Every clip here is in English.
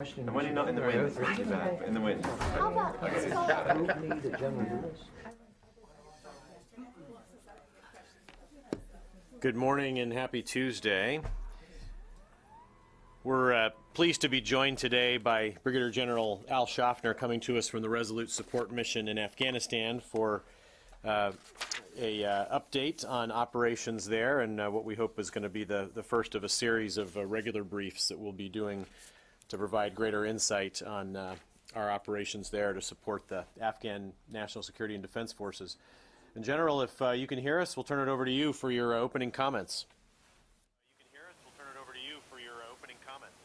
The money not in the wind, it's too bad, in the wind. How about let's Good morning and happy Tuesday. We're uh, pleased to be joined today by Brigadier General Al Shoffner coming to us from the Resolute Support Mission in Afghanistan for uh, a uh, update on operations there and uh, what we hope is going to be the, the first of a series of uh, regular briefs that we'll be doing to provide greater insight on uh, our operations there to support the Afghan National Security and Defense Forces. In general, if uh, you can hear us, we'll turn it over to you for your uh, opening comments. You can hear us, we'll turn it over to you for your uh, opening comments.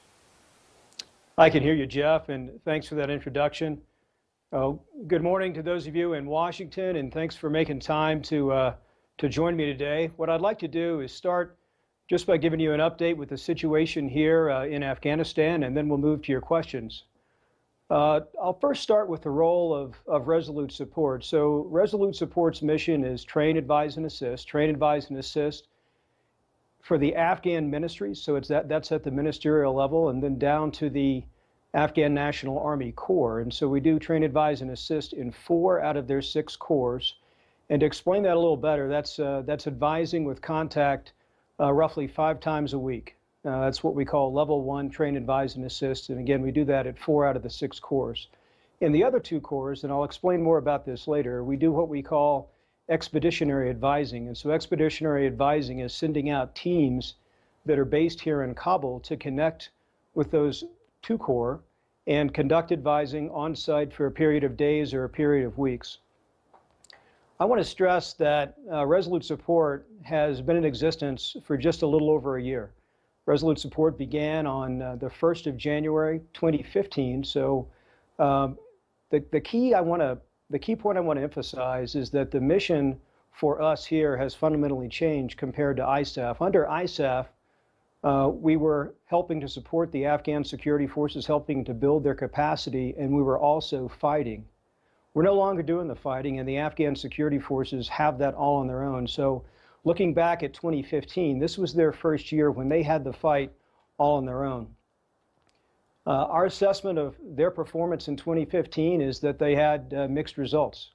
I can hear you, Jeff, and thanks for that introduction. Uh, good morning to those of you in Washington, and thanks for making time to, uh, to join me today. What I'd like to do is start just by giving you an update with the situation here uh, in Afghanistan, and then we'll move to your questions. Uh, I'll first start with the role of, of Resolute Support. So Resolute Support's mission is train, advise, and assist. Train, advise, and assist for the Afghan ministries. So it's that, that's at the ministerial level, and then down to the Afghan National Army Corps. And so we do train, advise, and assist in four out of their six corps. And to explain that a little better, that's, uh, that's advising with contact uh, roughly five times a week. Uh, that's what we call level one train, advise, and assist. And again, we do that at four out of the six corps. In the other two corps, and I'll explain more about this later, we do what we call expeditionary advising. And so expeditionary advising is sending out teams that are based here in Kabul to connect with those two corps and conduct advising on site for a period of days or a period of weeks. I want to stress that uh, Resolute Support has been in existence for just a little over a year. Resolute Support began on uh, the 1st of January 2015. So um, the, the key I want to the key point I want to emphasize is that the mission for us here has fundamentally changed compared to ISAF. Under ISAF, uh, we were helping to support the Afghan security forces, helping to build their capacity, and we were also fighting. We're no longer doing the fighting, and the Afghan security forces have that all on their own. So looking back at 2015, this was their first year when they had the fight all on their own. Uh, our assessment of their performance in 2015 is that they had uh, mixed results.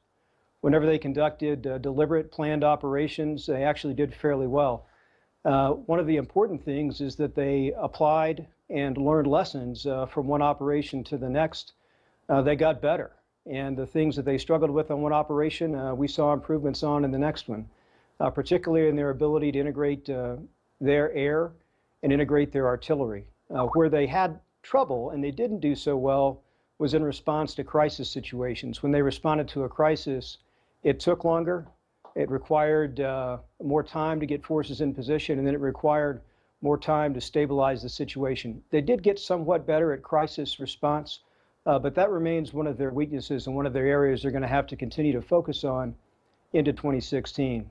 Whenever they conducted uh, deliberate planned operations, they actually did fairly well. Uh, one of the important things is that they applied and learned lessons uh, from one operation to the next. Uh, they got better. And the things that they struggled with on one operation, uh, we saw improvements on in the next one, uh, particularly in their ability to integrate uh, their air and integrate their artillery. where they had trouble, and they didn't do so well, was in response to crisis situations. When they responded to a crisis, it took longer, it required uh, more time to get forces in position, and then it required more time to stabilize the situation. They did get somewhat better at crisis response, uh, but that remains one of their weaknesses and one of their areas they're going to have to continue to focus on into 2016.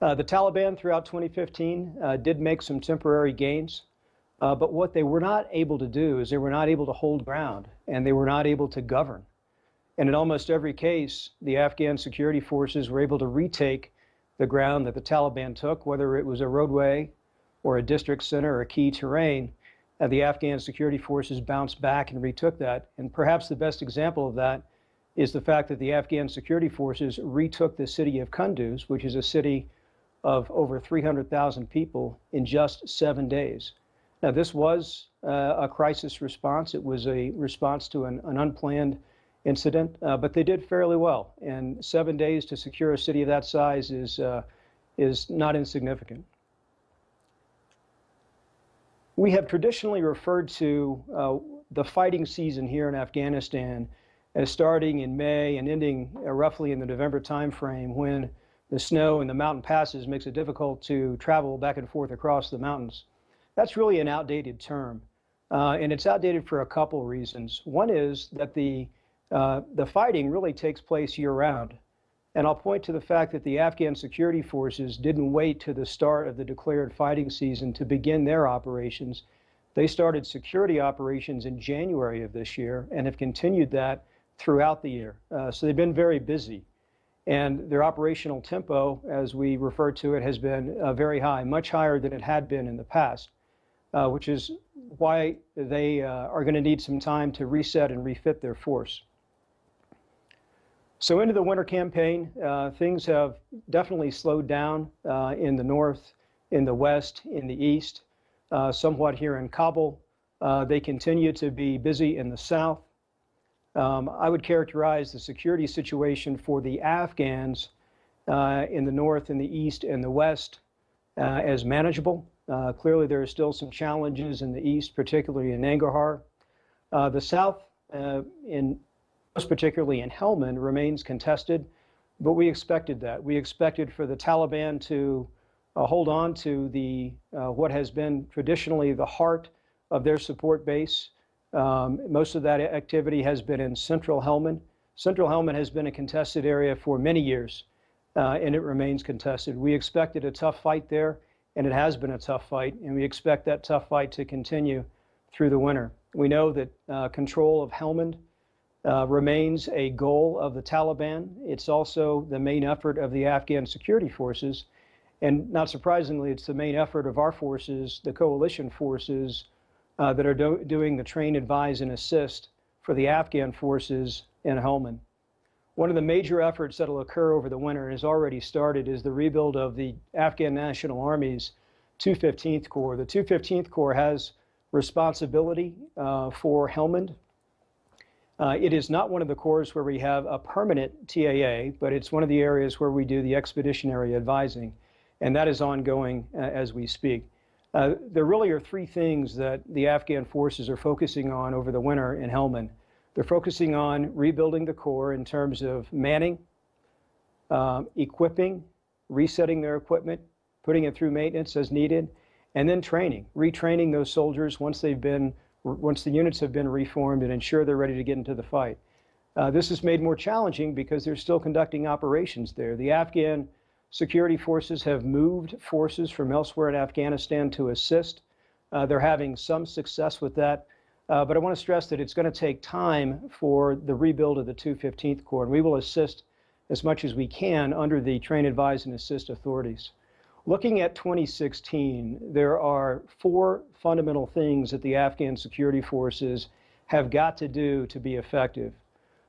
Uh, the Taliban throughout 2015 uh, did make some temporary gains. Uh, but what they were not able to do is they were not able to hold ground and they were not able to govern. And in almost every case, the Afghan security forces were able to retake the ground that the Taliban took, whether it was a roadway or a district center or a key terrain. And the Afghan security forces bounced back and retook that. And perhaps the best example of that is the fact that the Afghan security forces retook the city of Kunduz, which is a city of over 300,000 people, in just seven days. Now, this was uh, a crisis response. It was a response to an, an unplanned incident, uh, but they did fairly well. And seven days to secure a city of that size is, uh, is not insignificant. We have traditionally referred to uh, the fighting season here in Afghanistan as starting in May and ending uh, roughly in the November timeframe when the snow and the mountain passes makes it difficult to travel back and forth across the mountains. That's really an outdated term. Uh, and it's outdated for a couple reasons. One is that the, uh, the fighting really takes place year round. And I'll point to the fact that the Afghan security forces didn't wait to the start of the declared fighting season to begin their operations. They started security operations in January of this year and have continued that throughout the year. Uh, so they've been very busy. And their operational tempo, as we refer to it, has been uh, very high, much higher than it had been in the past uh, which is why they uh, are going to need some time to reset and refit their force. So into the winter campaign, uh, things have definitely slowed down uh, in the north, in the west, in the east, uh, somewhat here in Kabul. Uh, they continue to be busy in the south. Um, I would characterize the security situation for the Afghans uh, in the north, in the east, and the west uh, as manageable. Clearly, there are still some challenges in the east, particularly in Nangarhar. The south, in particularly in Helmand, remains contested, but we expected that. We expected for the Taliban to uh, hold on to the what has been traditionally the heart of their support base. Um, most of that activity has been in central Helmand. Central Helmand has been a contested area for many years, uh, and it remains contested. We expected a tough fight there, and it has been a tough fight, and we expect that tough fight to continue through the winter. We know that uh, control of Helmand uh, remains a goal of the Taliban. It's also the main effort of the Afghan security forces, and not surprisingly, it's the main effort of our forces, the coalition forces, uh, that are do doing the train, advise, and assist for the Afghan forces in Helmand. One of the major efforts that will occur over the winter and has already started is the rebuild of the Afghan National Army's 215th Corps. The 215th Corps has responsibility uh, for Helmand. Uh, it is not one of the corps where we have a permanent TAA, but it's one of the areas where we do the expeditionary advising, and that is ongoing uh, as we speak. Uh, there really are three things that the Afghan forces are focusing on over the winter in Helmand. They're focusing on rebuilding the Corps in terms of manning, um, equipping, resetting their equipment, putting it through maintenance as needed, and then training, retraining those soldiers once they've been, once the units have been reformed and ensure they're ready to get into the fight. Uh, this is made more challenging because they're still conducting operations there. The Afghan Security forces have moved forces from elsewhere in Afghanistan to assist. Uh, they're having some success with that. Uh, but I want to stress that it's going to take time for the rebuild of the 215th Corps, and we will assist as much as we can under the train, advise, and assist authorities. Looking at 2016, there are four fundamental things that the Afghan security forces have got to do to be effective.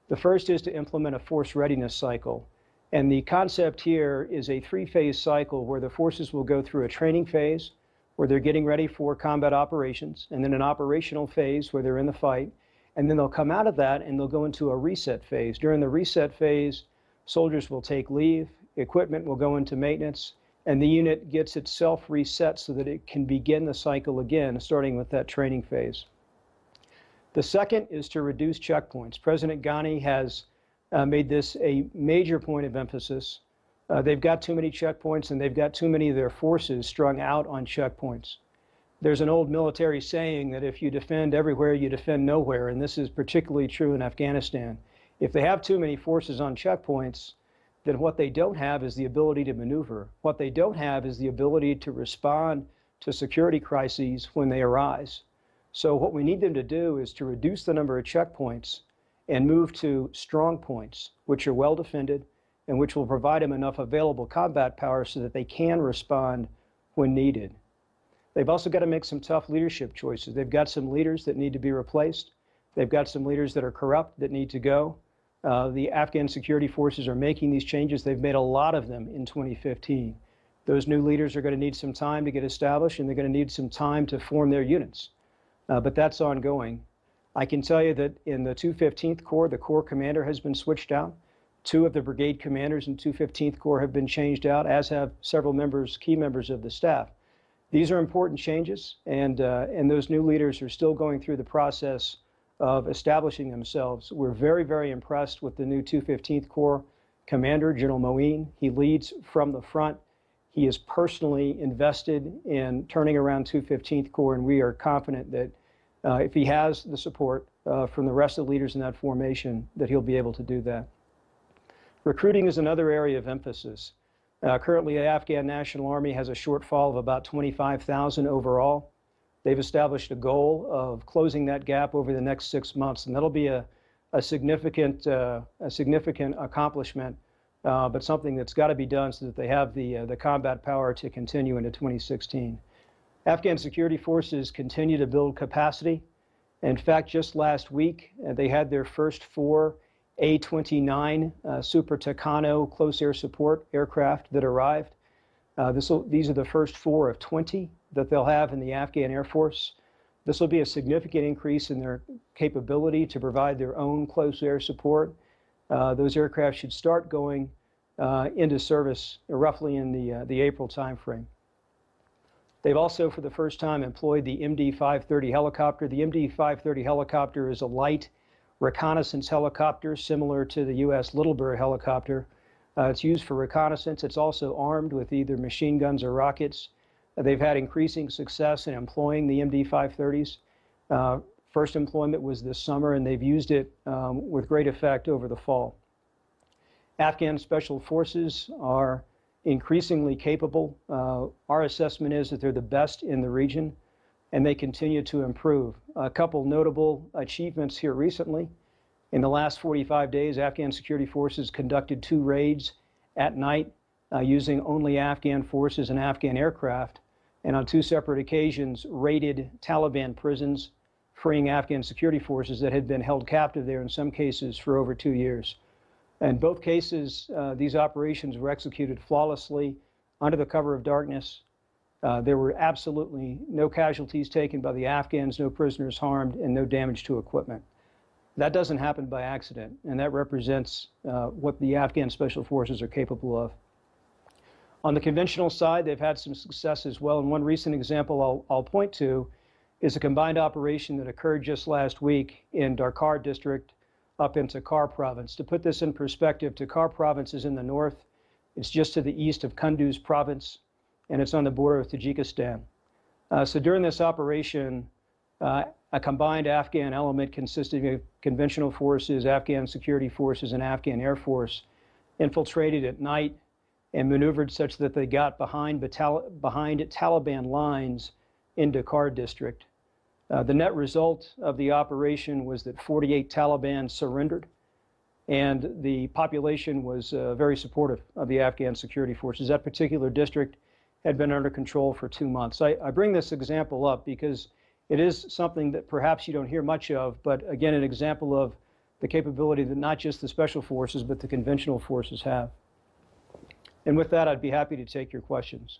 The first is to implement a force readiness cycle. And the concept here is a three-phase cycle where the forces will go through a training phase, where they're getting ready for combat operations, and then an operational phase where they're in the fight, and then they'll come out of that and they'll go into a reset phase. During the reset phase, soldiers will take leave, equipment will go into maintenance, and the unit gets itself reset so that it can begin the cycle again, starting with that training phase. The second is to reduce checkpoints. President Ghani has uh, made this a major point of emphasis. Uh, they've got too many checkpoints and they've got too many of their forces strung out on checkpoints. There's an old military saying that if you defend everywhere, you defend nowhere, and this is particularly true in Afghanistan. If they have too many forces on checkpoints, then what they don't have is the ability to maneuver. What they don't have is the ability to respond to security crises when they arise. So what we need them to do is to reduce the number of checkpoints and move to strong points, which are well defended and which will provide them enough available combat power so that they can respond when needed. They've also got to make some tough leadership choices. They've got some leaders that need to be replaced. They've got some leaders that are corrupt that need to go. Uh, the Afghan security forces are making these changes. They've made a lot of them in 2015. Those new leaders are going to need some time to get established and they're going to need some time to form their units. Uh, but that's ongoing. I can tell you that in the 215th Corps, the Corps commander has been switched out. Two of the brigade commanders in 215th Corps have been changed out, as have several members, key members of the staff. These are important changes, and, uh, and those new leaders are still going through the process of establishing themselves. We're very, very impressed with the new 215th Corps commander, General Moeen. He leads from the front. He is personally invested in turning around 215th Corps, and we are confident that uh, if he has the support uh, from the rest of the leaders in that formation, that he'll be able to do that. Recruiting is another area of emphasis. Uh, currently, the Afghan National Army has a shortfall of about 25,000 overall. They've established a goal of closing that gap over the next six months, and that'll be a, a significant, uh, a significant accomplishment, uh, but something that's got to be done so that they have the, uh, the combat power to continue into 2016. Afghan security forces continue to build capacity. In fact, just last week, uh, they had their first four A-29 uh, Super Tucano close air support aircraft that arrived. Uh, these are the first four of 20 that they'll have in the Afghan Air Force. This will be a significant increase in their capability to provide their own close air support. Uh, those aircraft should start going uh, into service roughly in the, uh, the April timeframe. They've also, for the first time, employed the MD-530 helicopter. The MD-530 helicopter is a light reconnaissance helicopter similar to the U.S. Little Bird helicopter. Uh, it's used for reconnaissance. It's also armed with either machine guns or rockets. Uh, they've had increasing success in employing the MD-530s. Uh, first employment was this summer, and they've used it um, with great effect over the fall. Afghan special forces are increasingly capable. Uh, our assessment is that they're the best in the region, and they continue to improve. A couple notable achievements here recently. In the last 45 days, Afghan security forces conducted two raids at night uh, using only Afghan forces and Afghan aircraft, and on two separate occasions raided Taliban prisons, freeing Afghan security forces that had been held captive there in some cases for over two years. In both cases, uh, these operations were executed flawlessly under the cover of darkness. Uh, there were absolutely no casualties taken by the Afghans, no prisoners harmed, and no damage to equipment. That doesn't happen by accident, and that represents uh, what the Afghan special forces are capable of. On the conventional side, they've had some success as well, and one recent example I'll, I'll point to is a combined operation that occurred just last week in Darkar district up in Takhar province. To put this in perspective, Takhar province is in the north. It's just to the east of Kunduz province, and it's on the border of Tajikistan. Uh, so during this operation, uh, a combined Afghan element consisting of conventional forces, Afghan security forces, and Afghan Air Force infiltrated at night and maneuvered such that they got behind, behind Taliban lines in Dakar district. Uh, the net result of the operation was that 48 Taliban surrendered, and the population was uh, very supportive of the Afghan security forces. That particular district had been under control for two months. I, I bring this example up because it is something that perhaps you don't hear much of, but again, an example of the capability that not just the special forces, but the conventional forces have. And with that, I'd be happy to take your questions.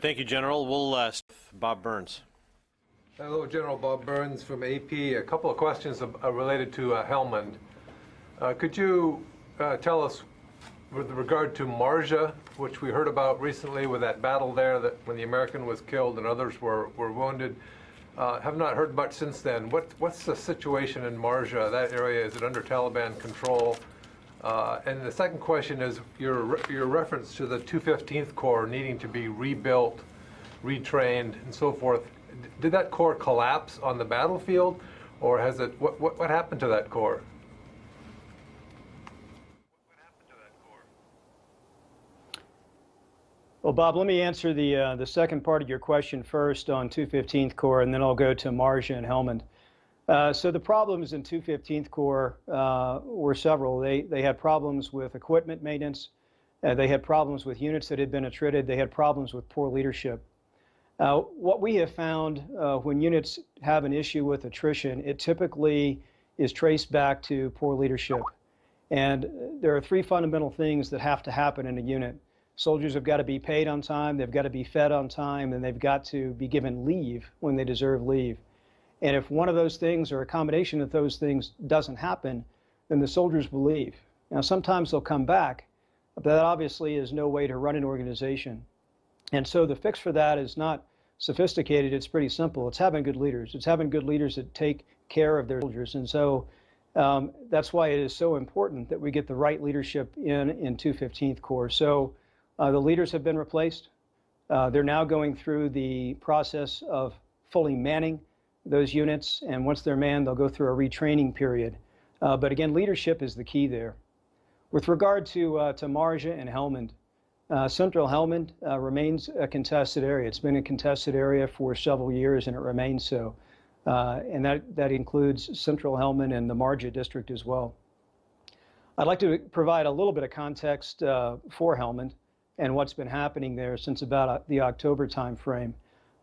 Thank you, General. We'll, uh, Bob Burns. Hello, General Bob Burns from AP. A couple of questions uh, related to uh, Helmand. Uh, Could you uh, tell us, with regard to Marja, which we heard about recently with that battle there, that when the American was killed and others were, were wounded, uh, have not heard much since then. What, what's the situation in Marja, that area? Is it under Taliban control? Uh, and the second question is your, your reference to the 215th Corps needing to be rebuilt, retrained, and so forth. D- Did that corps collapse on the battlefield, or has it? What, what happened to that corps? Well, Bob, let me answer the, uh, the second part of your question first on 215th Corps, and then I'll go to Marja and Helmand. Uh, so the problems in 215th Corps uh, were several. They, they had problems with equipment maintenance. Uh, they had problems with units that had been attrited. They had problems with poor leadership. Uh, what we have found uh, when units have an issue with attrition, it typically is traced back to poor leadership. And there are three fundamental things that have to happen in a unit. Soldiers have got to be paid on time, they've got to be fed on time, and they've got to be given leave when they deserve leave. And if one of those things or a combination of those things doesn't happen, then the soldiers will leave. Now, sometimes they'll come back, but that obviously is no way to run an organization. And so the fix for that is not sophisticated, it's pretty simple. It's having good leaders. It's having good leaders that take care of their soldiers. And so um, that's why it is so important that we get the right leadership in in 215th Corps. So the leaders have been replaced. Uh, they're now going through the process of fully manning those units, and once they're manned, they'll go through a retraining period. Uh, but again, leadership is the key there. With regard to uh, to Marja and Helmand, uh, Central Helmand uh, remains a contested area. It's been a contested area for several years, and it remains so. Uh, and that that includes Central Helmand and the Marja district as well. I'd like to provide a little bit of context uh, for Helmand and what's been happening there since about uh, the October timeframe.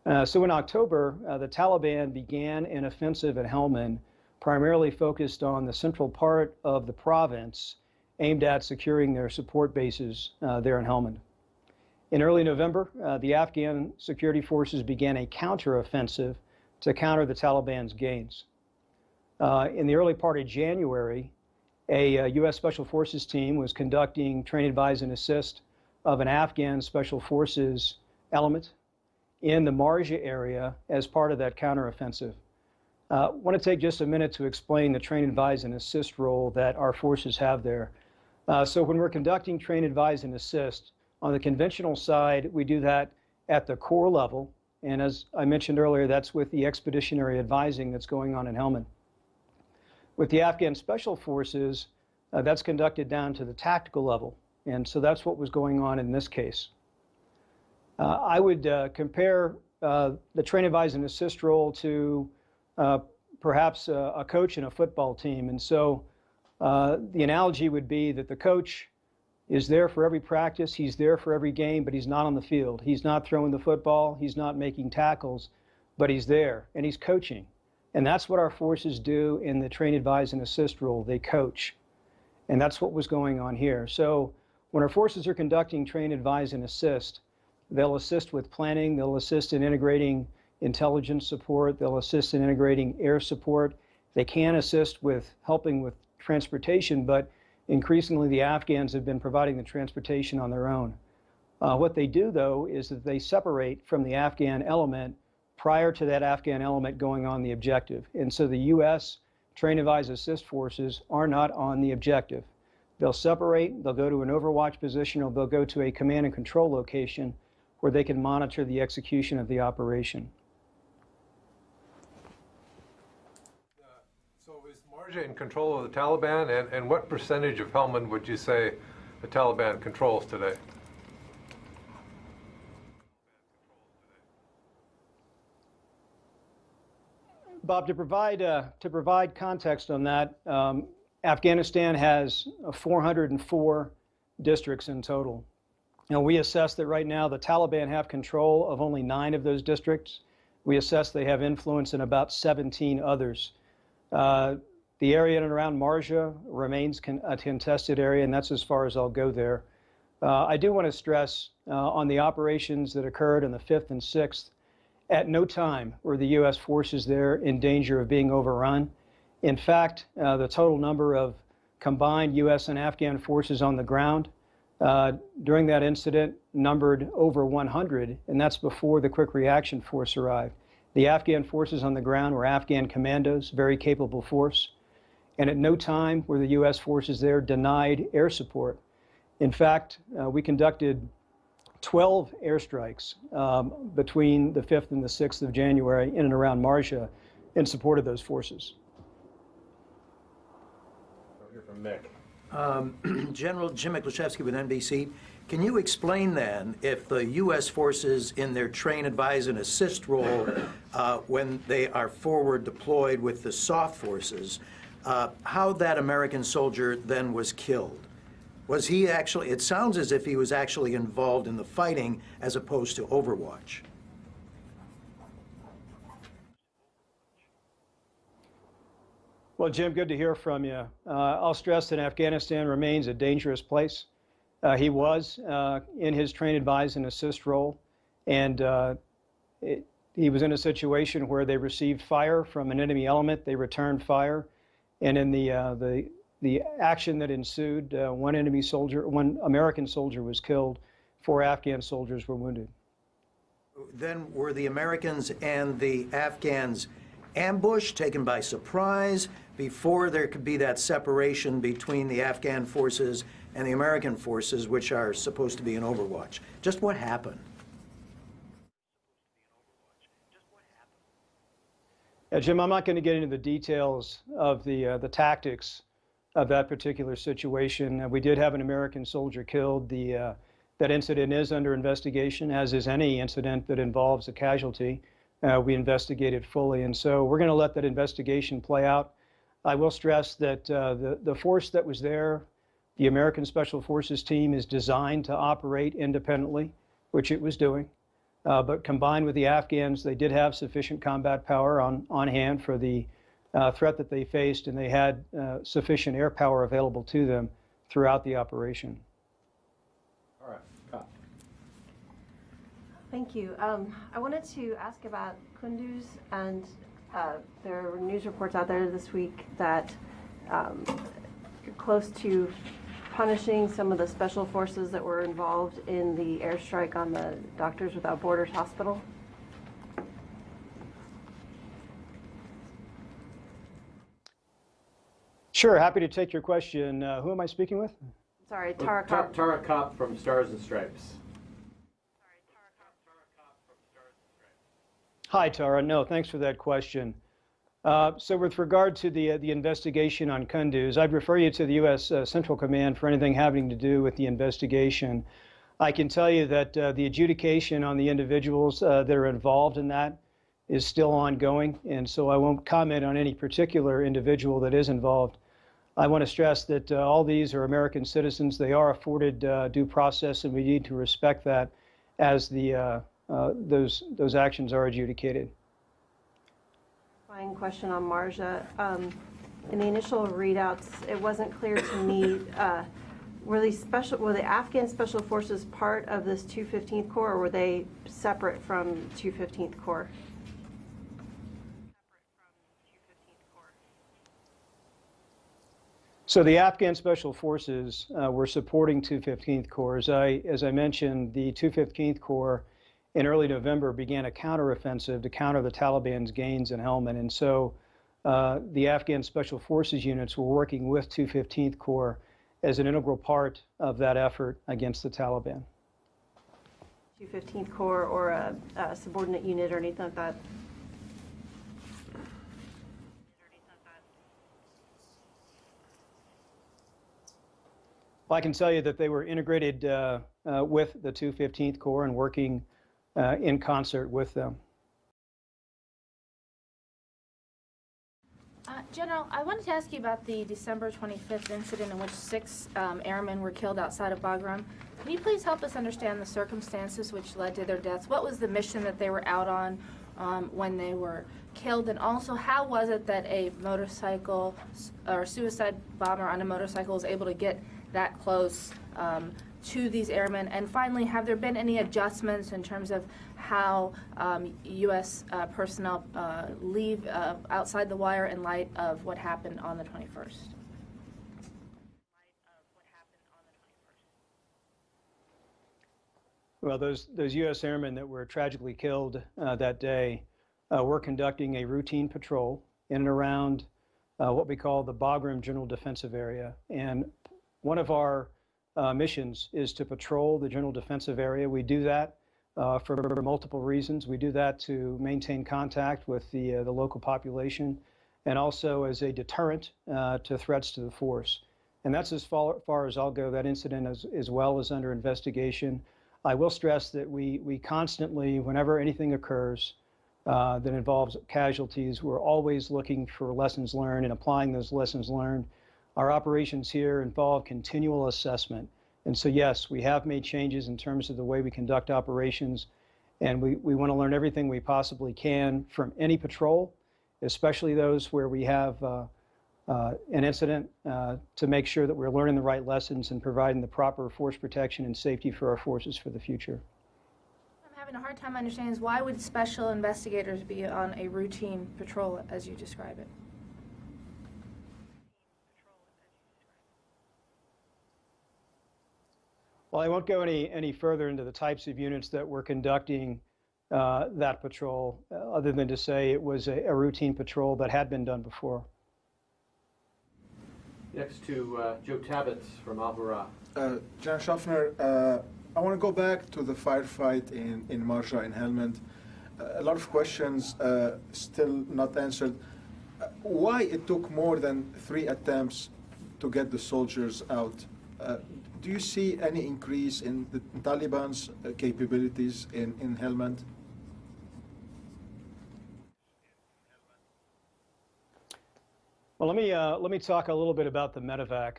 Uh, so in October, uh, the Taliban began an offensive at Helmand, primarily focused on the central part of the province, aimed at securing their support bases uh, there in Helmand. In early November, uh, the Afghan security forces began a counteroffensive to counter the Taliban's gains. Uh, in the early part of January, a, U.S. Special Forces team was conducting train, advise, and assist of an Afghan Special Forces element in the Marja area as part of that counteroffensive. I uh, want to take just a minute to explain the train, advise, and assist role that our forces have there. Uh, so when we're conducting train, advise, and assist, on the conventional side, we do that at the corps level. And as I mentioned earlier, that's with the expeditionary advising that's going on in Helmand. With the Afghan Special Forces, uh, that's conducted down to the tactical level. And so that's what was going on in this case. Uh, I would uh, compare uh, the train, advise, and assist role to uh, perhaps a, a, coach in a football team. And so uh, the analogy would be that the coach is there for every practice, he's there for every game, but he's not on the field. He's not throwing the football, he's not making tackles, but he's there and he's coaching. And that's what our forces do in the train, advise, and assist role. They coach. And that's what was going on here. So when our forces are conducting train, advise, and assist, they'll assist with planning, they'll assist in integrating intelligence support, they'll assist in integrating air support. They can assist with helping with transportation, but increasingly the Afghans have been providing the transportation on their own. Uh, what they do, though, is that they separate from the Afghan element prior to that Afghan element going on the objective. And so the U.S. Train Advise Assist forces are not on the objective. They'll separate, they'll go to an overwatch position, or they'll go to a command and control location where they can monitor the execution of the operation. So is Marja in control of the Taliban, and, and what percentage of Helmand would you say the Taliban controls today? Bob, to provide, uh, to provide context on that, um, Afghanistan has uh, 404 districts in total. Now, we assess that right now the Taliban have control of only nine of those districts. We assess they have influence in about 17 others. Uh, the area in and around Marja remains con a contested area, and that's as far as I'll go there. Uh, I do want to stress uh, on the operations that occurred on the 5th and 6th at no time were the U.S. forces there in danger of being overrun. In fact, uh, the total number of combined U.S. and Afghan forces on the ground uh, during that incident numbered over 100, and that's before the quick reaction force arrived. The Afghan forces on the ground were Afghan commandos, very capable force, and at no time were the U.S. forces there denied air support. In fact, uh, we conducted 12 airstrikes um, between the 5th and the 6th of January in and around Marja in support of those forces. From Mick. Um, General Jim Miklaszewski with NBC. Can you explain then if the U.S. forces in their train, advise, and assist role uh, when they are forward deployed with the soft forces, uh, how that American soldier then was killed? Was he actually, it sounds as if he was actually involved in the fighting as opposed to Overwatch. Well, Jim, good to hear from you. Uh, I'll stress that Afghanistan remains a dangerous place. Uh, he was uh, in his train, advise, and assist role, and uh, it, he was in a situation where they received fire from an enemy element. They returned fire, and in the uh, the the action that ensued, uh, one enemy soldier, one American soldier was killed, four Afghan soldiers were wounded. Then were the Americans and the Afghans ambushed, taken by surprise, before there could be that separation between the Afghan forces and the American forces, which are supposed to be in Overwatch? Just what happened? Yeah, Jim, I'm not going to get into the details of the uh, the tactics of that particular situation. Uh, we did have an American soldier killed. The, uh, that incident is under investigation, as is any incident that involves a casualty. Uh, we investigated fully, and so we're going to let that investigation play out. I will stress that uh, the, the force that was there, the American Special Forces team, is designed to operate independently, which it was doing. Uh, but combined with the Afghans, they did have sufficient combat power on, on hand for the uh, threat that they faced, and they had uh, sufficient air power available to them throughout the operation. All right. Copp. Thank you. Um, I wanted to ask about Kunduz, and uh, there were news reports out there this week that um, you're close to punishing some of the special forces that were involved in the airstrike on the Doctors Without Borders hospital. Sure, happy to take your question. Uh, who am I speaking with? Sorry, Tara Tara, Copp. Tara Copp from Stars and Stripes. Hi, Tara. No, thanks for that question. Uh, so with regard to the, uh, the investigation on Kunduz, I'd refer you to the U.S. Uh, Central Command for anything having to do with the investigation. I can tell you that uh, the adjudication on the individuals uh, that are involved in that is still ongoing, and so I won't comment on any particular individual that is involved. I want to stress that uh, all these are American citizens. They are afforded due process, and we need to respect that as the, uh, those, those actions are adjudicated. Fine question on Marja. Um, in the initial readouts, it wasn't clear to me, uh, were these special, were the Afghan Special Forces part of this 215th Corps, or were they separate from 215th Corps? So the Afghan Special Forces uh, were supporting 215th Corps. As I, as I mentioned, the 215th Corps in early November began a counteroffensive to counter the Taliban's gains in Helmand. And so uh, the Afghan Special Forces units were working with 215th Corps as an integral part of that effort against the Taliban. 215th Corps or a, a subordinate unit or anything like that? Well, I can tell you that they were integrated uh, uh, with the 215th Corps and working uh, in concert with them. Uh, General, I wanted to ask you about the December 25th incident in which six um, airmen were killed outside of Bagram. Can you please help us understand the circumstances which led to their deaths? What was the mission that they were out on um, when they were killed? And also, how was it that a motorcycle or suicide bomber on a motorcycle was able to get that close um, to these airmen? And finally, have there been any adjustments in terms of how um, U.S. uh, personnel uh, leave uh, outside the wire in light of what happened on the 21st? Well, those, those U.S. airmen that were tragically killed uh, that day uh, were conducting a routine patrol in and around uh, what we call the Bagram General Defensive Area. And one of our uh, missions is to patrol the General Defensive Area. We do that uh, for multiple reasons. We do that to maintain contact with the, uh, the local population and also as a deterrent uh, to threats to the force. And that's as far, far as I'll go. That incident as, as well is under investigation. I will stress that we, we constantly, whenever anything occurs uh, that involves casualties, we're always looking for lessons learned and applying those lessons learned. Our operations here involve continual assessment. And so, yes, we have made changes in terms of the way we conduct operations, and we, we want to learn everything we possibly can from any patrol, especially those where we have uh, uh, an incident, uh, to make sure that we're learning the right lessons and providing the proper force protection and safety for our forces for the future. I'm having a hard time understanding is why would special investigators be on a routine patrol as you describe it? Well, I won't go any, any further into the types of units that were conducting uh, that patrol, uh, other than to say it was a, a routine patrol that had been done before. Next to uh, Joe Tabbets from Alhurra. Uh, General Shoffner, uh, I want to go back to the firefight in, in Marja in Helmand. Uh, a lot of questions uh, still not answered. Uh, why it took more than three attempts to get the soldiers out? Do you see any increase in the Taliban's uh, capabilities in, in Helmand? Well, let me, uh, let me talk a little bit about the medevac.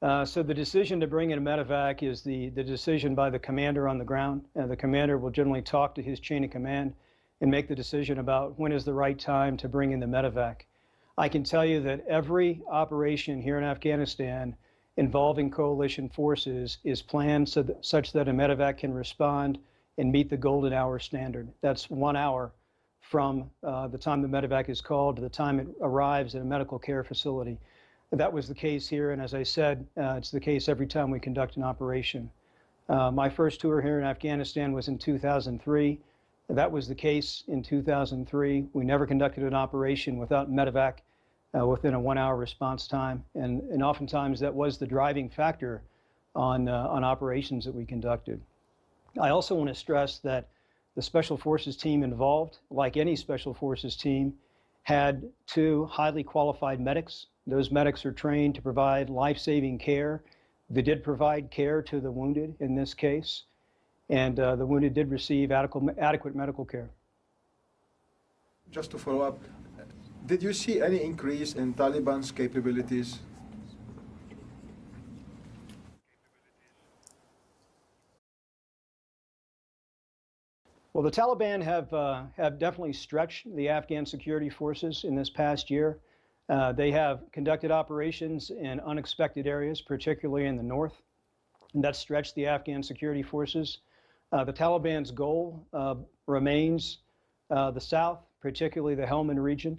Uh, so the decision to bring in a medevac is the, the decision by the commander on the ground. Uh, the commander will generally talk to his chain of command and make the decision about when is the right time to bring in the medevac. I can tell you that every operation here in Afghanistan involving coalition forces is planned so that, such that a medevac can respond and meet the golden hour standard. That's one hour from uh, the time the medevac is called to the time it arrives at a medical care facility. That was the case here, and as I said, uh, it's the case every time we conduct an operation. Uh, my first tour here in Afghanistan was in 2003. That was the case in 2003. We never conducted an operation without medevac uh, within a one-hour response time, and, and oftentimes that was the driving factor on, uh, on operations that we conducted. I also want to stress that the Special Forces team involved, like any Special Forces team, had two highly qualified medics. Those medics are trained to provide life-saving care. They did provide care to the wounded in this case, and uh, the wounded did receive adequate, adequate medical care. Just to follow up, did you see any increase in Taliban's capabilities? Well, the Taliban have, uh, have definitely stretched the Afghan security forces in this past year. Uh, they have conducted operations in unexpected areas, particularly in the north, and that stretched the Afghan security forces. Uh, the Taliban's goal uh, remains uh, the south, particularly the Helmand region.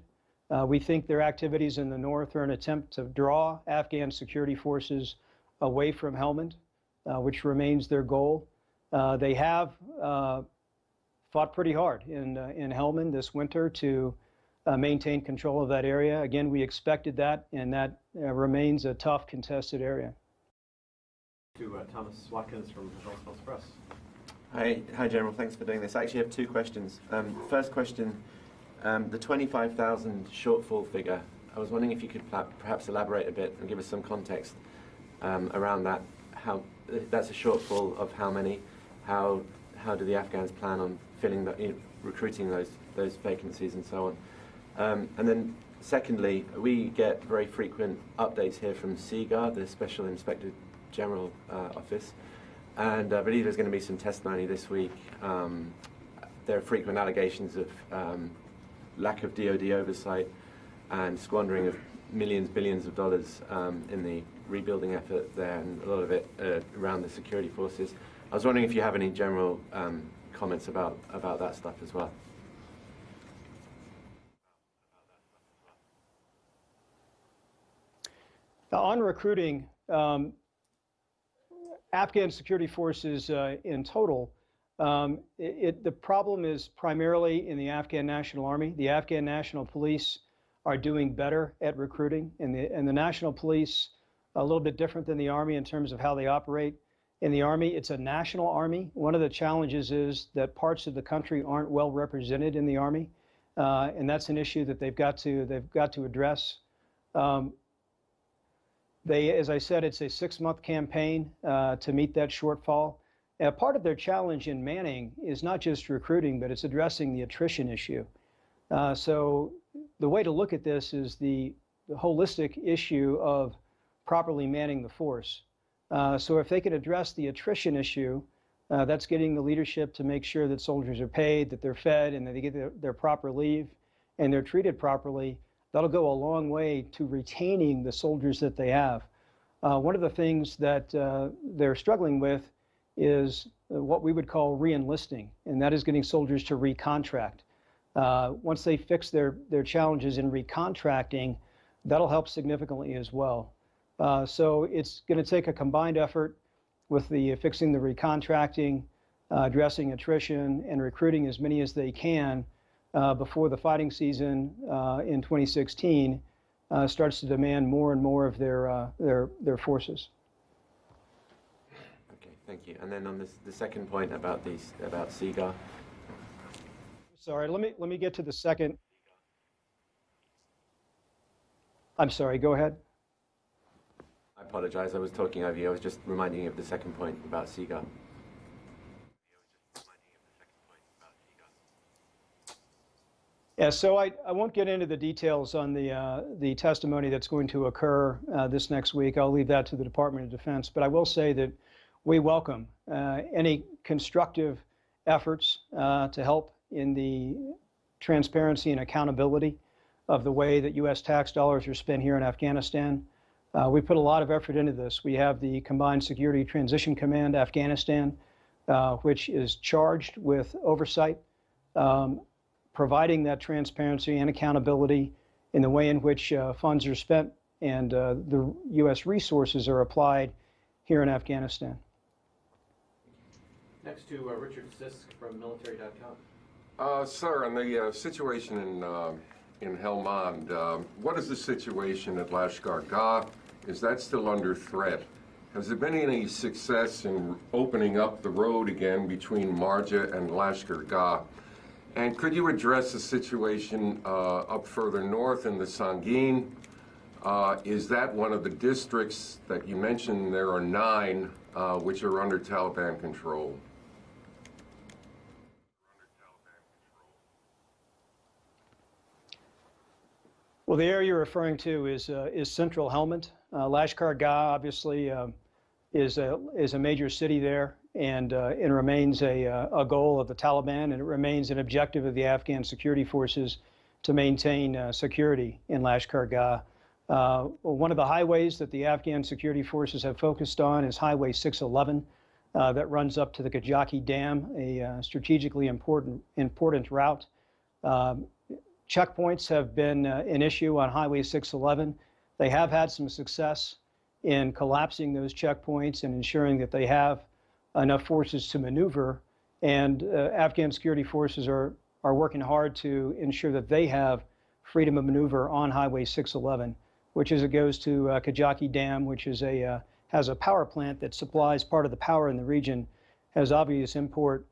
Uh, we think their activities in the north are an attempt to draw Afghan security forces away from Helmand, which remains their goal. they have fought pretty hard in, uh, in Helmand this winter to uh, maintain control of that area. Again, we expected that, and that uh, remains a tough, contested area. To uh, Thomas Watkins from Health Press. Hi, hi, General. Thanks for doing this. I actually have two questions. Um, first question, um, the 25,000 shortfall figure. I was wondering if you could perhaps elaborate a bit and give us some context um, around that. How that's a shortfall of how many? How how do the Afghans plan on filling the, you know, recruiting those those vacancies and so on. Um, and then secondly, we get very frequent updates here from SIGAR, the Special Inspector General uh, Office, and I believe there's going to be some testimony this week. Um, there are frequent allegations of um, lack of DoD oversight and squandering of millions, billions of dollars um, in the rebuilding effort there, and a lot of it uh, around the security forces. I was wondering if you have any general um, comments about, about that stuff as well. Now, on recruiting, um, Afghan security forces uh, in total, um, it, it, the problem is primarily in the Afghan National Army. The Afghan National Police are doing better at recruiting, and the, and the National Police, a little bit different than the Army in terms of how they operate in the Army. It's a national Army. One of the challenges is that parts of the country aren't well represented in the Army, uh, and that's an issue that they've got to they've got to address. Um, they, as I said, it's a six-month campaign uh, to meet that shortfall. And part of their challenge in Manning is not just recruiting, but it's addressing the attrition issue. Uh, so the way to look at this is the, the holistic issue of properly manning the force. Uh, so if they can address the attrition issue, uh, that's getting the leadership to make sure that soldiers are paid, that they're fed, and that they get their, their proper leave, and they're treated properly. That'll go a long way to retaining the soldiers that they have. Uh, one of the things that uh, they're struggling with is what we would call reenlisting, and that is getting soldiers to recontract. Uh, once they fix their, their challenges in recontracting, that'll help significantly as well. Uh, so it's going to take a combined effort with the fixing the recontracting, uh, addressing attrition, and recruiting as many as they can uh, before the fighting season uh, in 2016 uh, starts to demand more and more of their uh, their their forces. Thank you. And then on this, the second point about these about SIGAR. Sorry, let me let me get to the second. I'm sorry. Go ahead. I apologize, I was talking over you. I was just reminding you of the second point about SIGAR. Yeah, so I, I won't get into the details on the, uh, the testimony that's going to occur uh, this next week. I'll leave that to the Department of Defense. But I will say that we welcome uh, any constructive efforts uh, to help in the transparency and accountability of the way that U.S. tax dollars are spent here in Afghanistan. Uh, we put a lot of effort into this. We have the Combined Security Transition Command Afghanistan, uh, which is charged with oversight um, providing that transparency and accountability in the way in which uh, funds are spent and uh, the U.S. resources are applied here in Afghanistan. Next to uh, Richard Sisk from military.com. Uh, sir, on the uh, situation in uh, in Helmand, uh, what is the situation at Lashkar Gah? Is that still under threat? Has there been any success in opening up the road again between Marja and Lashkar Gah? And could you address the situation uh, up further north in the Sangin? Uh, is that one of the districts that you mentioned? There are nine which are under Taliban control. Well, the area you're referring to is uh, is central Helmand. Uh, Lashkar Gah, obviously, uh, is a is a major city there, and uh, it remains a uh, a goal of the Taliban, and it remains an objective of the Afghan security forces to maintain uh, security in Lashkar Gah. Uh, one of the highways that the Afghan security forces have focused on is Highway 611, uh, that runs up to the Kajaki Dam, a strategically important important route. Um, checkpoints have been uh, an issue on Highway 611. They have had some success in collapsing those checkpoints and ensuring that they have enough forces to maneuver. And uh, Afghan security forces are, are working hard to ensure that they have freedom of maneuver on Highway 611, which as it goes to uh, Kajaki Dam, which is a, uh, has a power plant that supplies part of the power in the region, has obvious import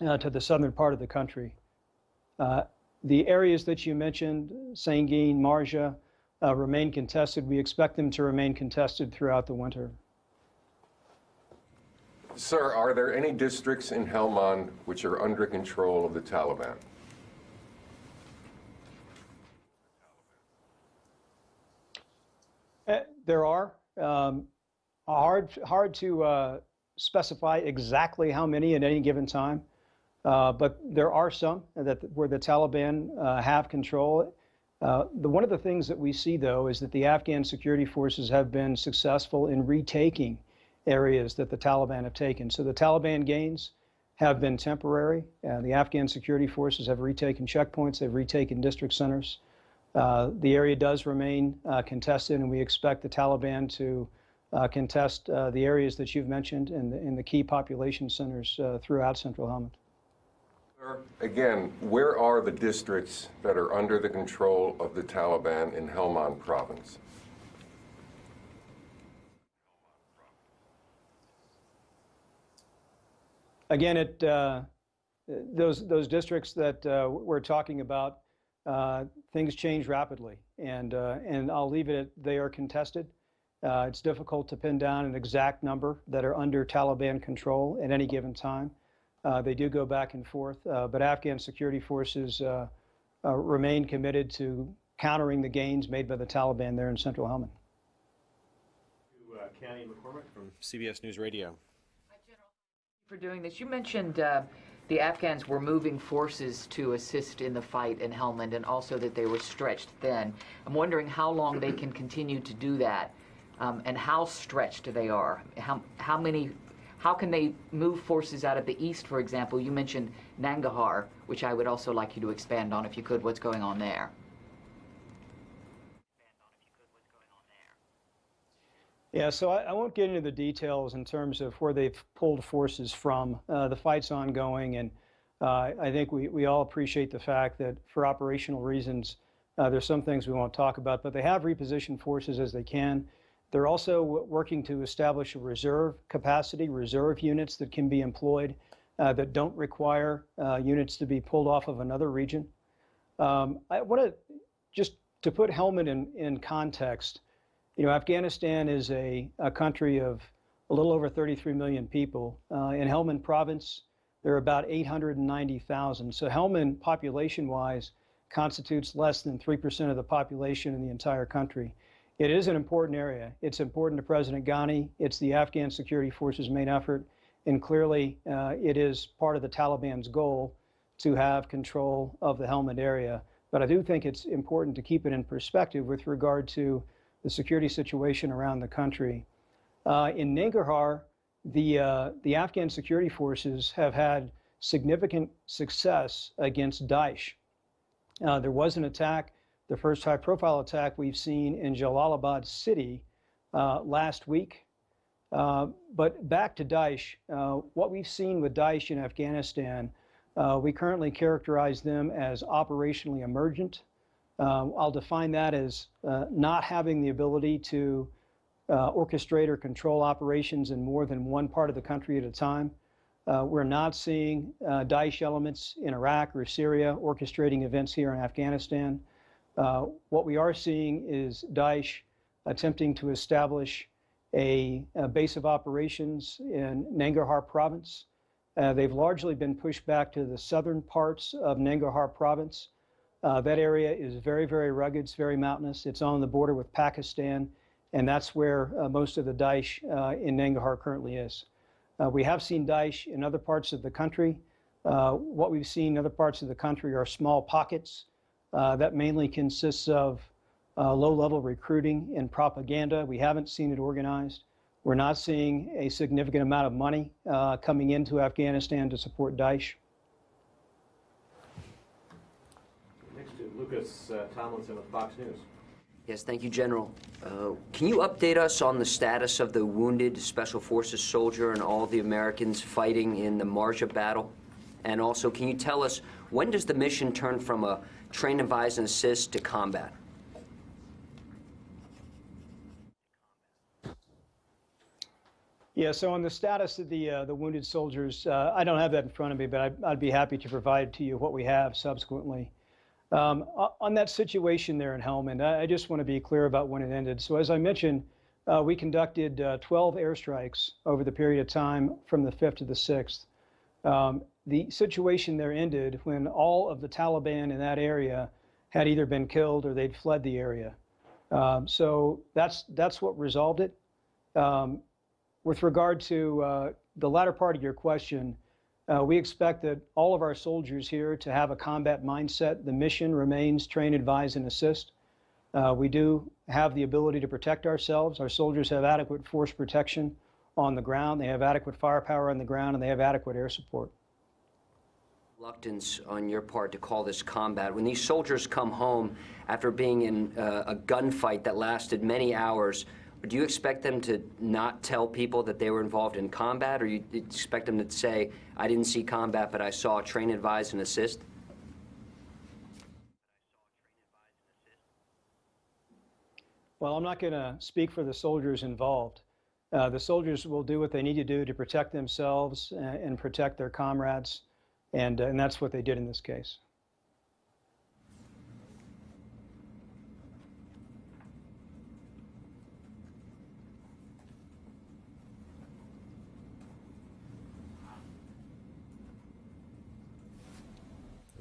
uh, to the southern part of the country. The areas that you mentioned, Sangin, Marja, uh, remain contested. We expect them to remain contested throughout the winter. Sir, are there any districts in Helmand which are under control of the Taliban? Uh, there are. Um, hard, hard to uh, specify exactly how many at any given time, uh, but there are some that where the Taliban uh, have control. Uh, the, one of the things that we see, though, is that the Afghan security forces have been successful in retaking areas that the Taliban have taken. So the Taliban gains have been temporary. Uh, the Afghan security forces have retaken checkpoints, they've retaken district centers. Uh, the area does remain contested, and we expect the Taliban to contest the areas that you've mentioned in the, in the key population centers throughout central Helmand. Again, where are the districts that are under the control of the Taliban in Helmand province? Again, it, uh, those, those districts that uh, we're talking about, uh, things change rapidly. And, uh, and I'll leave it at they are contested. Uh, it's difficult to pin down an exact number that are under Taliban control at any given time. Uh, they do go back and forth, but Afghan security forces remain committed to countering the gains made by the Taliban there in central Helmand. To uh, Cami McCormick from CBS News Radio. for doing this. You mentioned uh, the Afghans were moving forces to assist in the fight in Helmand and also that they were stretched thin. I'm wondering how long they can continue to do that um, and how stretched they are. How, how many, how can they move forces out of the east, for example? You mentioned Nangarhar, which I would also like you to expand on if you could, what's going on there. Yeah, so I, I won't get into the details in terms of where they've pulled forces from. Uh, the fight's ongoing, and uh, I think we, we all appreciate the fact that for operational reasons, uh, there's some things we won't talk about, but they have repositioned forces as they can. They're also working to establish a reserve capacity, reserve units that can be employed uh, that don't require uh, units to be pulled off of another region. Um, I want to just to put Helmand in, in context, you know, Afghanistan is a, a country of a little over 33 million people. Uh, in Helmand province, there are about 890,000. So Helmand, population-wise, constitutes less than 3% of the population in the entire country. It is an important area. It's important to President Ghani. It's the Afghan security forces' main effort. And clearly, uh, it is part of the Taliban's goal to have control of the Helmand area. But I do think it's important to keep it in perspective with regard to the security situation around the country. Uh, in Nangarhar, the, uh, the Afghan security forces have had significant success against Daesh. Uh, there was an attack, the first high profile attack we've seen in Jalalabad city uh, last week. Uh, but back to Daesh, uh, what we've seen with Daesh in Afghanistan, uh, we currently characterize them as operationally emergent. Uh, I'll define that as not having the ability to orchestrate or control operations in more than one part of the country at a time. Uh, we're not seeing uh, Daesh elements in Iraq or Syria orchestrating events here in Afghanistan. Uh, what we are seeing is Daesh attempting to establish a, a base of operations in Nangarhar province. Uh, they've largely been pushed back to the southern parts of Nangarhar province. Uh, that area is very, very rugged. It's very mountainous. It's on the border with Pakistan, and that's where uh, most of the Daesh in Nangarhar currently is. Uh, we have seen Daesh in other parts of the country. Uh, what we've seen in other parts of the country are small pockets uh, that mainly consists of uh, low-level recruiting and propaganda. We haven't seen it organized. We're not seeing a significant amount of money uh, coming into Afghanistan to support Daesh. Next to Lucas uh, Tomlinson with Fox News. Yes, thank you, General. Uh, can you update us on the status of the wounded Special Forces soldier and all the Americans fighting in the Marja battle? And also, can you tell us when does the mission turn from a train, advise, and assist to combat? Yeah, so on the status of the uh, the wounded soldiers, uh, I don't have that in front of me, but I'd, I'd, be happy to provide to you what we have subsequently. Um, on that situation there in Helmand, I just want to be clear about when it ended. So as I mentioned, uh, we conducted uh, 12 airstrikes over the period of time from the 5th to the 6th. Um, the situation there ended when all of the Taliban in that area had either been killed or they'd fled the area. Um, so that's that's what resolved it. Um, with regard to uh, the latter part of your question, uh, we expect that all of our soldiers here to have a combat mindset. The mission remains train, advise, and assist. Uh, we do have the ability to protect ourselves. Our soldiers have adequate force protection on the ground. They have adequate firepower on the ground, and they have adequate air support. Reluctance on your part to call this combat. When these soldiers come home after being in uh, a gunfight that lasted many hours, do you expect them to not tell people that they were involved in combat, or you expect them to say, I didn't see combat, but I saw train, advise, and assist? Well, I'm not going to speak for the soldiers involved. Uh, the soldiers will do what they need to do to protect themselves and, and protect their comrades, and, uh, and that's what they did in this case.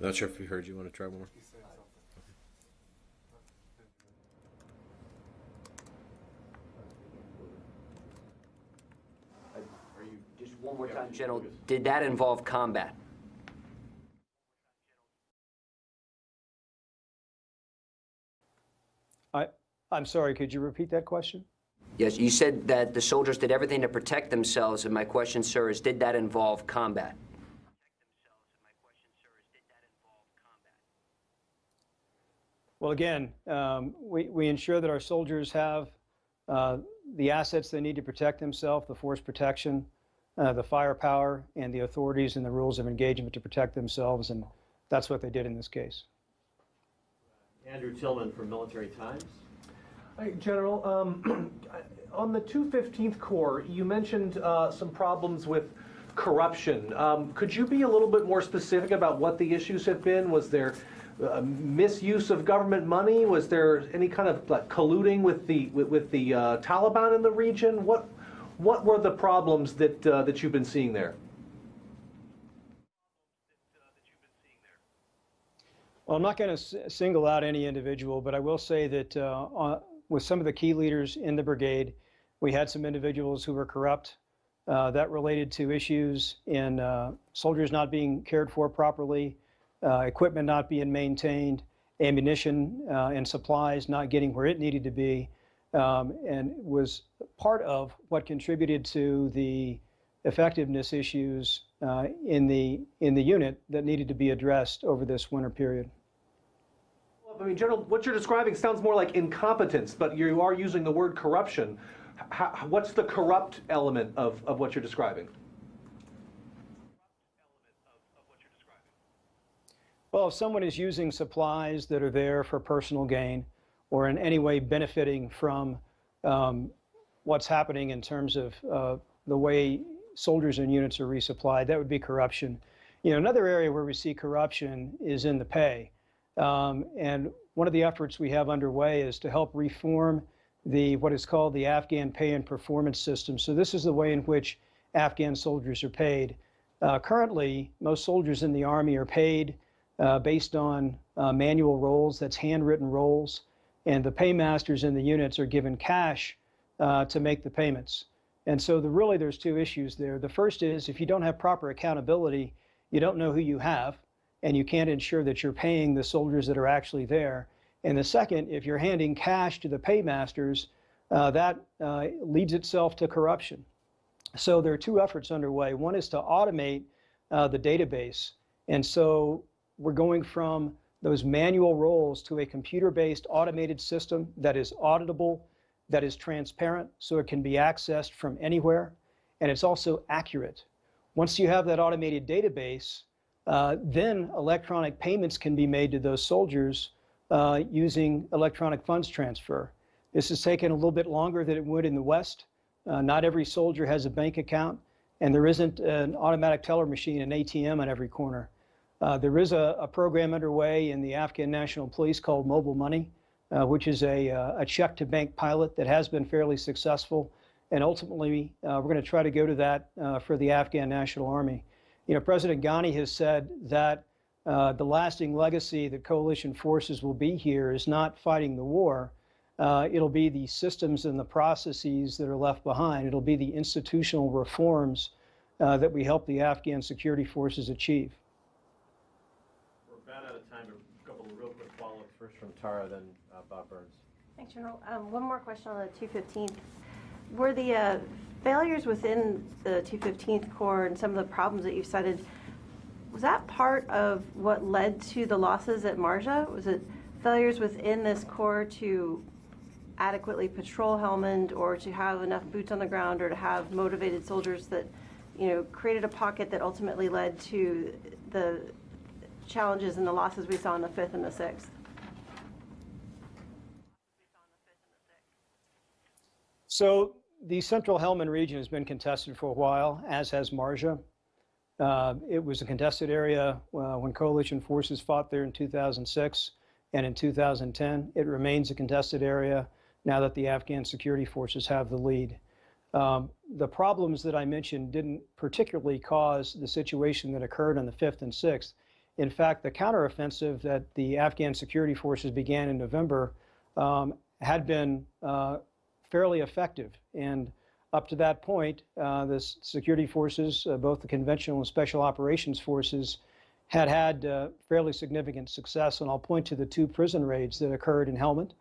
Not sure if you heard. You want to try one more? Just one more time, General. Did that involve combat? I'm sorry, could you repeat that question? Yes, you said that the soldiers did everything to protect themselves, and my question, sir, is did that involve combat? Well, again, um, we, we ensure that our soldiers have uh, the assets they need to protect themselves, the force protection, uh, the firepower, and the authorities and the rules of engagement to protect themselves, and that's what they did in this case. Andrew Tilghman from Military Times. General. Um, on the 215th Corps, you mentioned uh, some problems with corruption. Um, could you be a little bit more specific about what the issues have been? Was there uh, misuse of government money? Was there any kind of like, colluding with the with, with the uh, Taliban in the region? What what were the problems that uh, that you've been seeing there? Well, I'm not going to single out any individual, but I will say that uh, uh, with some of the key leaders in the brigade, we had some individuals who were corrupt. Uh, that related to issues in uh, soldiers not being cared for properly, uh, equipment not being maintained, ammunition uh, and supplies not getting where it needed to be, um, and was part of what contributed to the effectiveness issues uh, in the in the unit that needed to be addressed over this winter period. I mean, General, what you're describing sounds more like incompetence, but you are using the word corruption. How, what's the corrupt element of, of what you're describing? Well, if someone is using supplies that are there for personal gain or in any way benefiting from um, what's happening in terms of uh, the way soldiers and units are resupplied, that would be corruption. You know, another area where we see corruption is in the pay. Um, and one of the efforts we have underway is to help reform the what is called the Afghan pay and performance system. So this is the way in which Afghan soldiers are paid. Uh, currently, most soldiers in the Army are paid uh, based on uh, manual rolls, that's handwritten rolls, and the paymasters in the units are given cash uh, to make the payments. And so the, really there's two issues there. The first is if you don't have proper accountability, you don't know who you have, and you can't ensure that you're paying the soldiers that are actually there. And the second, if you're handing cash to the paymasters, uh, that uh, leads itself to corruption. So there are two efforts underway. One is to automate uh, the database. And so we're going from those manual rolls to a computer-based automated system that is auditable, that is transparent, so it can be accessed from anywhere, and it's also accurate. Once you have that automated database, uh, then electronic payments can be made to those soldiers uh, using electronic funds transfer. This has taken a little bit longer than it would in the West. Uh, not every soldier has a bank account, and there isn't an automatic teller machine, an ATM on every corner. Uh, there is a, a, program underway in the Afghan National Police called Mobile Money, uh, which is a, a check to bank pilot that has been fairly successful. And ultimately, we're going to try to go to that for the Afghan National Army. You know, President Ghani has said that uh, the lasting legacy that coalition forces will be here is not fighting the war. it'll be the systems and the processes that are left behind. It'll be the institutional reforms that we help the Afghan security forces achieve. We're about out of time. A couple of real quick follow-ups, First from Tara, then uh, Bob Burns. Thanks, General. Um, one more question on the 215th. Were the uh, failures within the 215th Corps and some of the problems that you've cited, was that part of what led to the losses at Marja? Was it failures within this Corps to adequately patrol Helmand or to have enough boots on the ground or to have motivated soldiers that, you know, created a pocket that ultimately led to the challenges and the losses we saw in the 5th and the 6th? So the central Helmand region has been contested for a while, as has Marja. Uh, it was a contested area uh, when coalition forces fought there in 2006 and in 2010. It remains a contested area now that the Afghan security forces have the lead. Um, the problems that I mentioned didn't particularly cause the situation that occurred on the 5th and 6th. In fact, the counteroffensive that the Afghan security forces began in November um, had been uh, fairly effective. And up to that point, uh, the security forces, uh, both the conventional and special operations forces, had had uh, fairly significant success. And I'll point to the two prison raids that occurred in Helmand.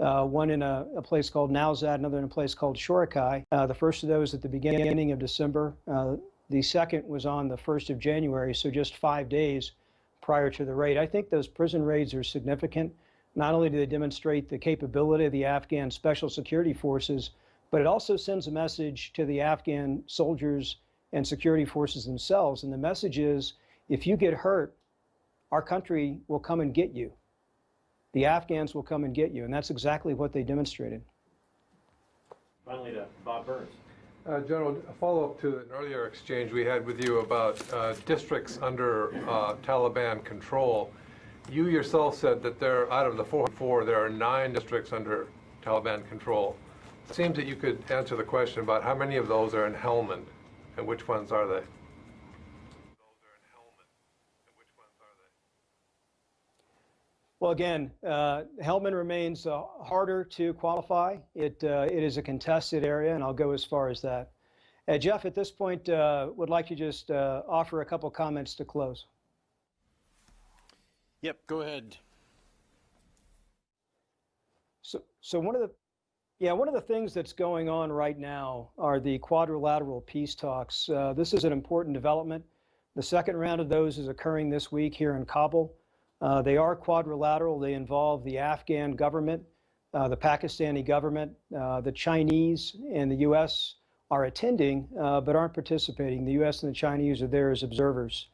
Uh, one in a, a, place called Nowzat, another in a place called Shorakai. Uh, the first of those at the beginning of December. Uh, the second was on the 1st of January, so just five days prior to the raid. I think those prison raids are significant. Not only do they demonstrate the capability of the Afghan special security forces, but it also sends a message to the Afghan soldiers and security forces themselves. And the message is, if you get hurt, our country will come and get you. The Afghans will come and get you. And that's exactly what they demonstrated. Finally to Bob Burns. Uh, General, a follow-up to an earlier exchange we had with you about uh, districts under uh, Taliban control. You yourself said that there, out of the 404, there are nine districts under Taliban control. It seems that you could answer the question about how many of those are in Helmand, and which ones are they? Well, again, uh, Helmand remains uh, harder to qualify. It, uh, it is a contested area, and I'll go as far as that. Uh, Jeff, at this point, uh, would like to just uh, offer a couple comments to close. Yep, go ahead. So, so one of the, yeah, one of the things that's going on right now are the quadrilateral peace talks. Uh, this is an important development. The second round of those is occurring this week here in Kabul. Uh, they are quadrilateral. They involve the Afghan government, uh, the Pakistani government, uh, the Chinese, and the U.S. are attending uh, but aren't participating. The U.S. and the Chinese are there as observers.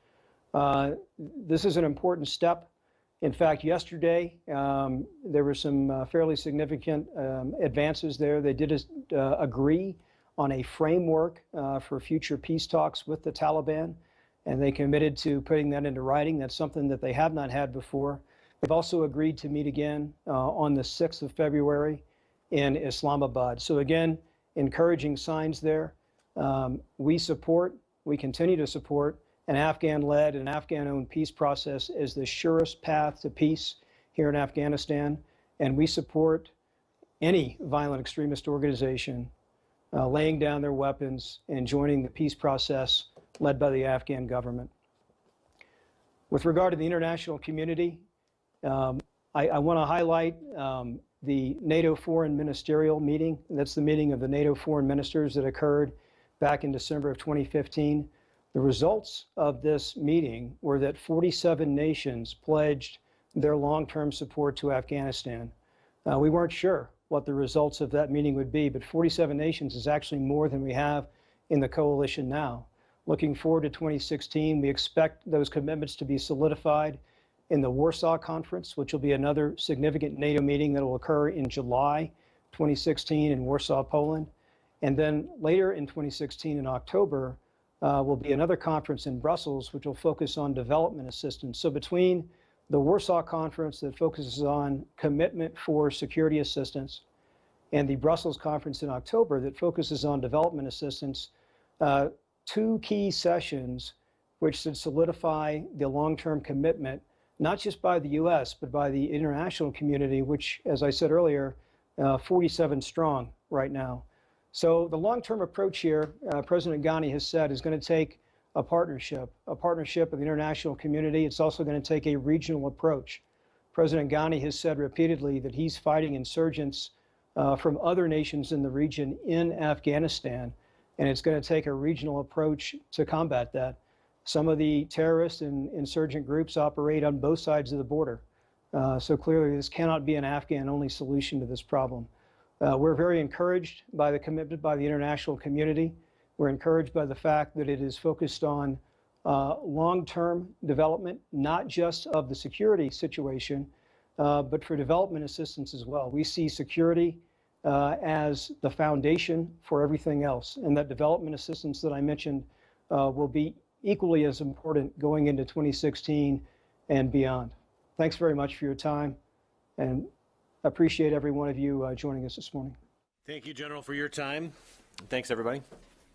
Uh, this is an important step. In fact, yesterday, um, there were some uh, fairly significant um, advances there. They did uh, agree on a framework uh, for future peace talks with the Taliban, and they committed to putting that into writing. That's something that they have not had before. They've also agreed to meet again uh, on the 6th of February in Islamabad. So again, encouraging signs there. Um, we support, we continue to support an Afghan-led and Afghan-owned peace process is the surest path to peace here in Afghanistan, and we support any violent extremist organization uh, laying down their weapons and joining the peace process led by the Afghan government. With regard to the international community, um, I, I want to highlight um, the NATO Foreign Ministerial Meeting. That's the meeting of the NATO foreign ministers that occurred back in December of 2015. The results of this meeting were that 47 nations pledged their long-term support to Afghanistan. Uh, we weren't sure what the results of that meeting would be, but 47 nations is actually more than we have in the coalition now. Looking forward to 2016, we expect those commitments to be solidified in the Warsaw Conference, which will be another significant NATO meeting that will occur in July 2016 in Warsaw, Poland. And then later in 2016 in October, uh, will be another conference in Brussels, which will focus on development assistance. So between the Warsaw Conference that focuses on commitment for security assistance and the Brussels Conference in October that focuses on development assistance, uh, two key sessions which should solidify the long-term commitment, not just by the U.S., but by the international community, which, as I said earlier, uh, 47 strong right now. So the long-term approach here, uh, President Ghani has said, is going to take a partnership, a partnership with the international community. It's also going to take a regional approach. President Ghani has said repeatedly that he's fighting insurgents uh, from other nations in the region in Afghanistan, and it's going to take a regional approach to combat that. Some of the terrorist and insurgent groups operate on both sides of the border. Uh, so clearly, this cannot be an Afghan-only solution to this problem. Uh, we're very encouraged by the commitment by the international community. We're encouraged by the fact that it is focused on uh, long-term development, not just of the security situation, uh, but for development assistance as well. We see security uh, as the foundation for everything else, and that development assistance that I mentioned uh, will be equally as important going into 2016 and beyond. Thanks very much for your time, and appreciate every one of you uh, joining us this morning. Thank you, General, for your time. Thanks, everybody.